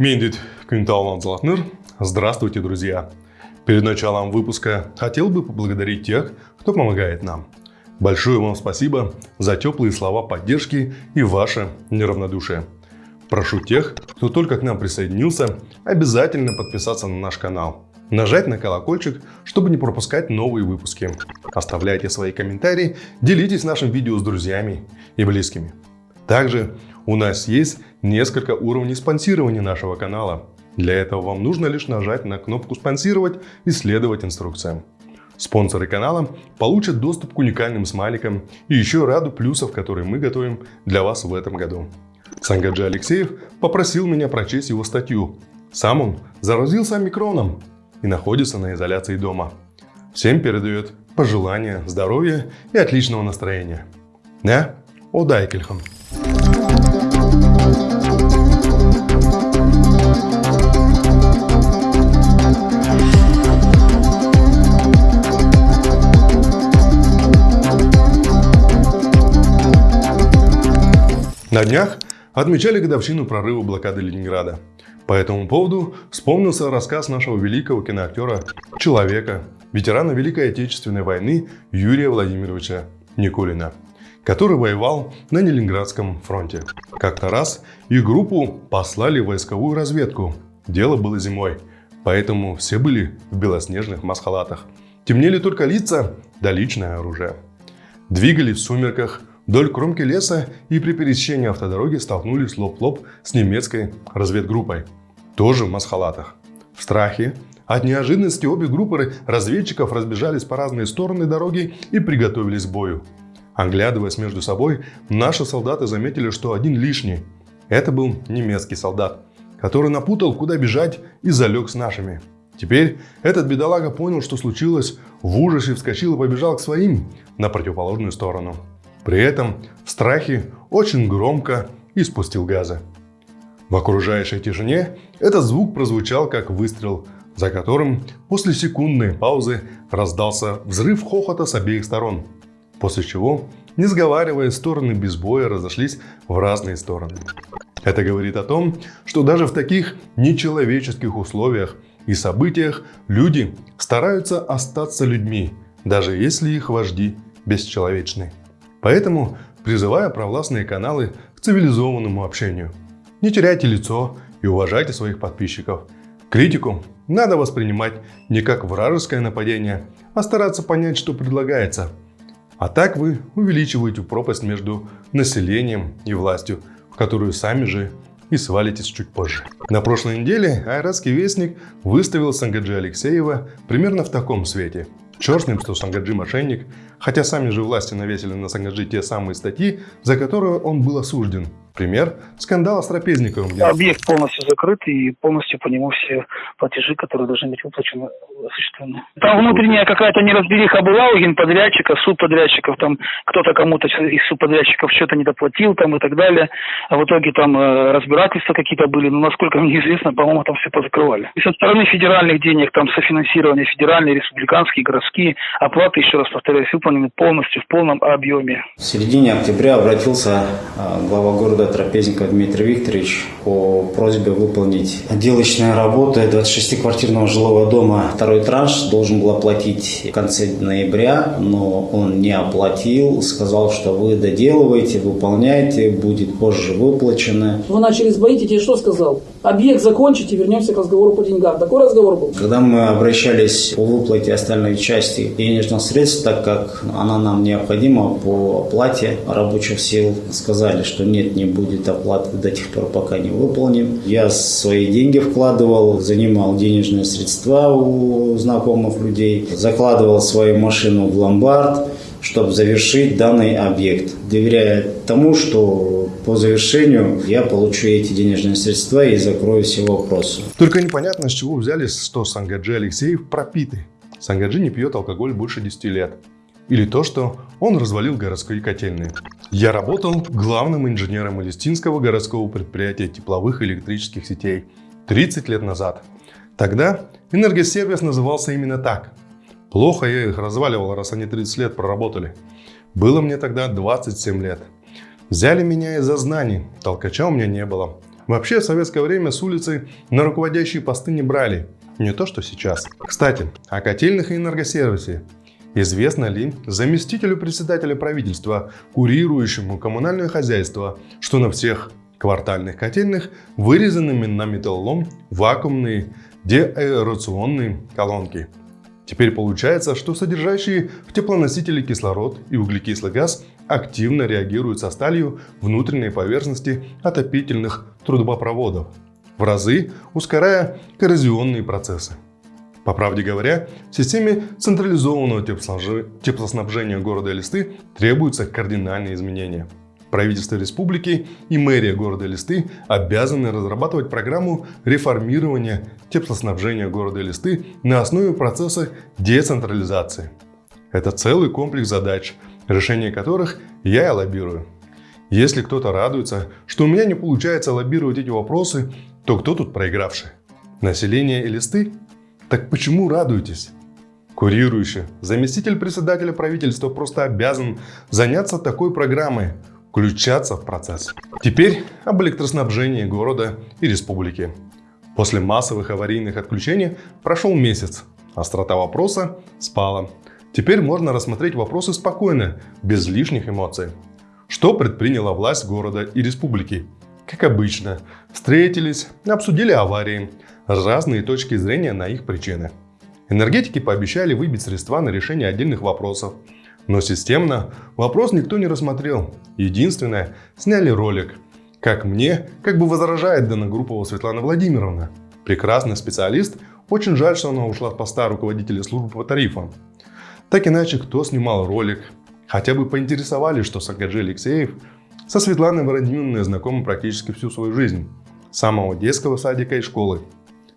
Мендит Квинтал Золотныр. Здравствуйте, друзья! Перед началом выпуска хотел бы поблагодарить тех, кто помогает нам. Большое вам спасибо за теплые слова поддержки и ваше неравнодушие. Прошу тех, кто только к нам присоединился, обязательно подписаться на наш канал. Нажать на колокольчик, чтобы не пропускать новые выпуски. Оставляйте свои комментарии, делитесь нашим видео с друзьями и близкими. Также у нас есть несколько уровней спонсирования нашего канала. Для этого вам нужно лишь нажать на кнопку «Спонсировать» и следовать инструкциям. Спонсоры канала получат доступ к уникальным смайликам и еще ряду плюсов, которые мы готовим для вас в этом году. Сангаджи Алексеев попросил меня прочесть его статью. Сам он заразился омикроном и находится на изоляции дома. Всем передает пожелания здоровья и отличного настроения. Не? Удайкельхам. На днях отмечали годовщину прорыва блокады Ленинграда. По этому поводу вспомнился рассказ нашего великого киноактера, человека, ветерана Великой Отечественной войны Юрия Владимировича Никулина, который воевал на Ленинградском фронте. Как-то раз и группу послали в войсковую разведку. Дело было зимой, поэтому все были в белоснежных масхалатах. Темнели только лица да личное оружие. Двигали в сумерках, вдоль кромки леса и при пересечении автодороги столкнулись лоб в лоб с немецкой разведгруппой, тоже в масхалатах. В страхе от неожиданности обе группы разведчиков разбежались по разные стороны дороги и приготовились к бою. Оглядываясь между собой, наши солдаты заметили, что один лишний. Это был немецкий солдат, который напутал, куда бежать и залег с нашими. Теперь этот бедолага понял, что случилось, в ужасе вскочил и побежал к своим на противоположную сторону. При этом в страхе очень громко испустил газы. В окружающей тишине этот звук прозвучал как выстрел, за которым после секундной паузы раздался взрыв хохота с обеих сторон, после чего, не сговаривая, стороны без боя разошлись в разные стороны. Это говорит о том, что даже в таких нечеловеческих условиях и событиях люди стараются остаться людьми, даже если их вожди бесчеловечны. Поэтому призываю провластные каналы к цивилизованному общению. Не теряйте лицо и уважайте своих подписчиков. Критику надо воспринимать не как вражеское нападение, а стараться понять, что предлагается. А так вы увеличиваете пропасть между населением и властью, в которую сами же и свалитесь чуть позже. На прошлой неделе Айратский вестник выставил Сангаджи Алексеева примерно в таком свете. Черт с ним, что Сангаджи мошенник, хотя сами же власти навесили на Сангаджи те самые статьи, за которые он был осужден. Пример – скандала с трапезником. Где... Объект полностью закрыт и полностью по нему все платежи, которые должны быть выплачены, осуществлены. Там внутренняя какая-то неразбериха была у генподрядчиков, субподрядчиков, там кто-то кому-то из субподрядчиков что-то не доплатил там и так далее. А в итоге там э, разбирательства какие-то были, но насколько мне известно, по-моему, там все позакрывали. И со стороны федеральных денег, там софинансирование федеральные, республиканские, городские, оплаты, еще раз повторяюсь, выполнены полностью, в полном объеме. В середине октября обратился э, глава города Трапезников Дмитрий Викторович по просьбе выполнить отделочные работы 26-квартирного жилого дома. Второй транш должен был оплатить в конце ноября, но он не оплатил. Сказал, что вы доделываете, выполняете, будет позже выплачено. Вы начали сбоить, и тебе что сказал? Объект закончите, вернемся к разговору по деньгам. Такой разговор был? Когда мы обращались по выплате остальной части денежных средств, так как она нам необходима по оплате рабочих сил, сказали, что нет, не будет оплаты до тех пор, пока не выполним. Я свои деньги вкладывал, занимал денежные средства у знакомых людей, закладывал свою машину в ломбард, чтобы завершить данный объект, доверяя тому, что по завершению я получу эти денежные средства и закрою все вопросы. Только непонятно, с чего взяли, что Сангаджи Алексеев пропитый. Сангаджи не пьет алкоголь больше 10 лет. Или то, что он развалил городские котельные. Я работал главным инженером Элистинского городского предприятия тепловых электрических сетей 30 лет назад. Тогда энергосервис назывался именно так. Плохо я их разваливал, раз они 30 лет проработали. Было мне тогда 27 лет. Взяли меня из-за знаний, толкача у меня не было. Вообще, в советское время с улицы на руководящие посты не брали. Не то, что сейчас. Кстати, о котельных и энергосервисе. Известно ли заместителю председателя правительства, курирующему коммунальное хозяйство, что на всех квартальных котельных вырезанными на металлолом вакуумные деаэрационные колонки. Теперь получается, что содержащие в теплоносителе кислород и углекислый газ активно реагируют со сталью внутренней поверхности отопительных трубопроводов, в разы ускоряя коррозионные процессы. По правде говоря, в системе централизованного теплоснабжения города Элисты требуются кардинальные изменения – Правительство республики и мэрия города Листы обязаны разрабатывать программу реформирования теплоснабжения города Листы на основе процесса децентрализации. Это целый комплекс задач, решение которых я и лоббирую. Если кто-то радуется, что у меня не получается лоббировать эти вопросы, то кто тут проигравший? Население Элисты? Так почему радуетесь? Курирующий заместитель председателя правительства просто обязан заняться такой программой, включаться в процесс. Теперь об электроснабжении города и республики. После массовых аварийных отключений прошел месяц. Острота вопроса спала. Теперь можно рассмотреть вопросы спокойно, без лишних эмоций. Что предприняла власть города и республики? Как обычно, встретились, обсудили аварии, разные точки зрения на их причины. Энергетики пообещали выбить средства на решение отдельных вопросов – но системно вопрос никто не рассмотрел. Единственное, сняли ролик. Как мне, как бы возражает Данногруппова Светлана Владимировна. Прекрасный специалист, очень жаль, что она ушла с поста руководителя службы по тарифам. Так иначе, кто снимал ролик? Хотя бы поинтересовались, что Сагаджи Алексеев со Светланой Владимировной знакомы практически всю свою жизнь. С самого детского садика и школы.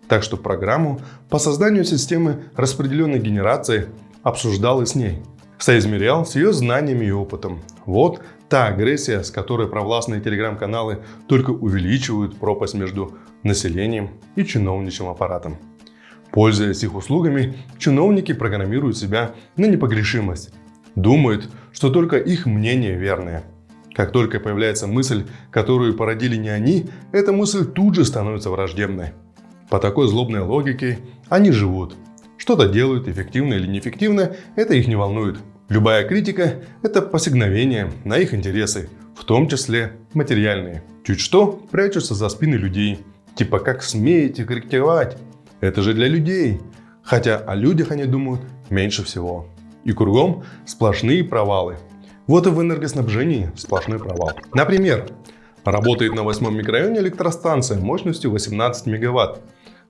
Так что программу по созданию системы распределенной генерации обсуждал и с ней соизмерял с ее знаниями и опытом. Вот та агрессия, с которой провластные телеграм-каналы только увеличивают пропасть между населением и чиновничьим аппаратом. Пользуясь их услугами, чиновники программируют себя на непогрешимость. Думают, что только их мнение верное. Как только появляется мысль, которую породили не они, эта мысль тут же становится враждебной. По такой злобной логике они живут. Что-то делают, эффективно или неэффективно, это их не волнует. Любая критика – это посигновение на их интересы, в том числе материальные. Чуть что прячутся за спины людей. Типа как смеете критиковать? Это же для людей. Хотя о людях они думают меньше всего. И кругом сплошные провалы. Вот и в энергоснабжении сплошной провал. Например, работает на восьмом микрорайоне электростанция мощностью 18 мегаватт.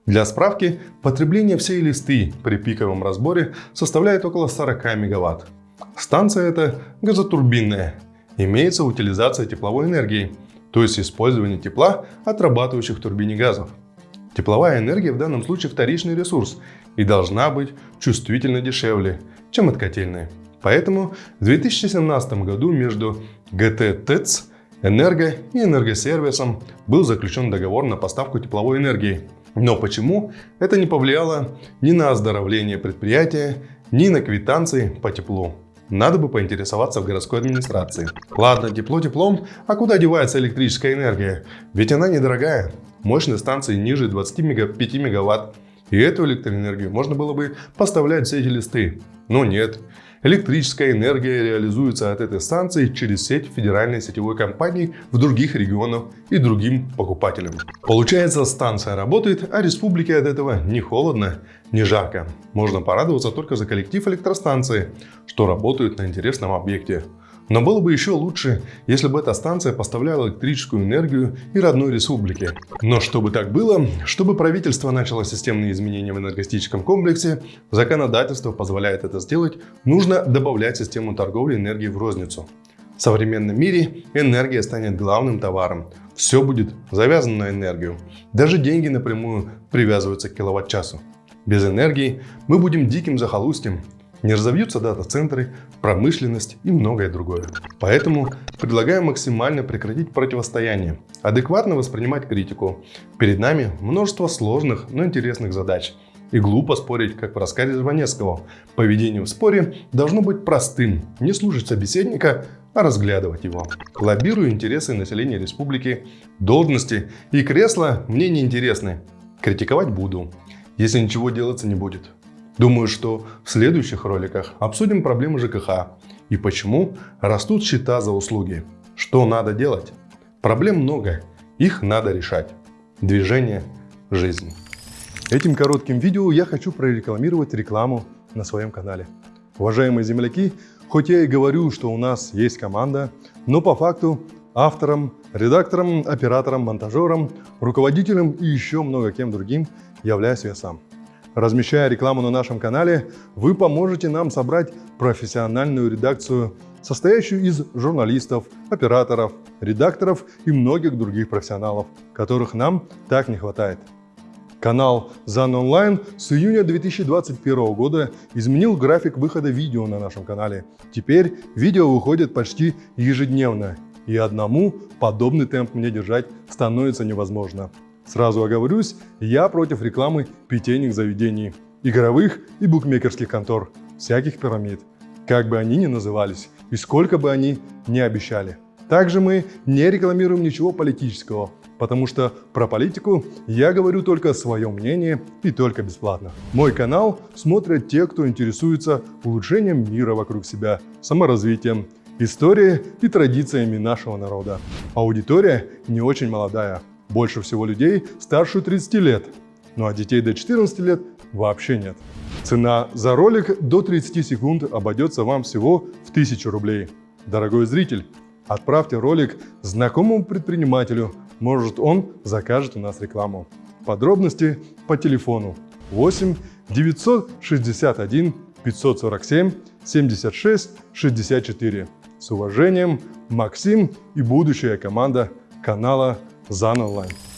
Для справки, потребление всей листы при пиковом разборе составляет около 40 мегаватт. Станция эта газотурбинная. Имеется утилизация тепловой энергии, то есть использование тепла, отрабатывающих в турбине газов. Тепловая энергия в данном случае вторичный ресурс и должна быть чувствительно дешевле, чем от котельной. Поэтому в 2017 году между ГТ ТЭЦ, Энерго и Энергосервисом был заключен договор на поставку тепловой энергии. Но почему это не повлияло ни на оздоровление предприятия, ни на квитанции по теплу? Надо бы поинтересоваться в городской администрации. Ладно, тепло теплом, а куда девается электрическая энергия? Ведь она недорогая. Мощность станции ниже 25 мегаватт. И эту электроэнергию можно было бы поставлять в сети листы. Но нет. Электрическая энергия реализуется от этой станции через сеть федеральной сетевой компании в других регионах и другим покупателям. Получается, станция работает, а республике от этого не холодно, не жарко. Можно порадоваться только за коллектив электростанции, что работают на интересном объекте. Но было бы еще лучше, если бы эта станция поставляла электрическую энергию и родной республике. Но чтобы так было, чтобы правительство начало системные изменения в энергетическом комплексе, законодательство позволяет это сделать, нужно добавлять систему торговли энергией в розницу. В современном мире энергия станет главным товаром. Все будет завязано на энергию. Даже деньги напрямую привязываются к киловатт-часу. Без энергии мы будем диким захолустьем, не разовьются дата-центры, промышленность и многое другое. Поэтому предлагаю максимально прекратить противостояние, адекватно воспринимать критику. Перед нами множество сложных, но интересных задач. И глупо спорить, как в рассказе Жванецкого. Поведение в споре должно быть простым, не слушать собеседника, а разглядывать его. Лоббирую интересы населения республики, должности и кресла мне не интересны. Критиковать буду, если ничего делаться не будет. Думаю, что в следующих роликах обсудим проблемы ЖКХ и почему растут счета за услуги. Что надо делать? Проблем много, их надо решать. Движение – жизнь. Этим коротким видео я хочу прорекламировать рекламу на своем канале. Уважаемые земляки, хоть я и говорю, что у нас есть команда, но по факту автором, редактором, оператором, монтажером, руководителем и еще много кем другим являюсь я сам. Размещая рекламу на нашем канале, вы поможете нам собрать профессиональную редакцию, состоящую из журналистов, операторов, редакторов и многих других профессионалов, которых нам так не хватает. Канал ZAN Online с июня 2021 года изменил график выхода видео на нашем канале. Теперь видео выходит почти ежедневно, и одному подобный темп мне держать становится невозможно. Сразу оговорюсь, я против рекламы питейных заведений, игровых и букмекерских контор, всяких пирамид, как бы они ни назывались и сколько бы они ни обещали. Также мы не рекламируем ничего политического, потому что про политику я говорю только свое мнение и только бесплатно. Мой канал смотрят те, кто интересуется улучшением мира вокруг себя, саморазвитием, историей и традициями нашего народа. Аудитория не очень молодая, больше всего людей старше 30 лет, ну а детей до 14 лет вообще нет. Цена за ролик до 30 секунд обойдется вам всего в 1000 рублей. Дорогой зритель, отправьте ролик знакомому предпринимателю, может он закажет у нас рекламу. Подробности по телефону 8 961 547 76 64. С уважением, Максим и будущая команда канала Online.